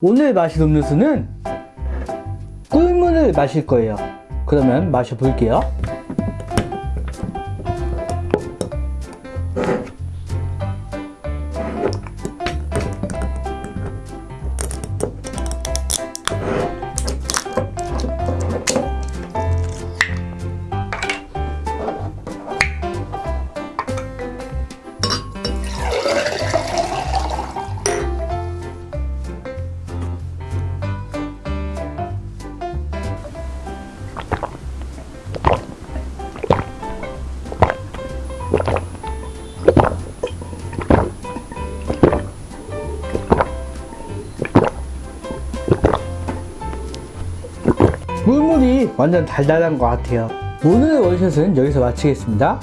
오늘 마실 음료수는 꿀물을 마실 거예요. 그러면 마셔볼게요. 꿀물이 완전 달달한 것 같아요. 오늘의 원샷은 여기서 마치겠습니다.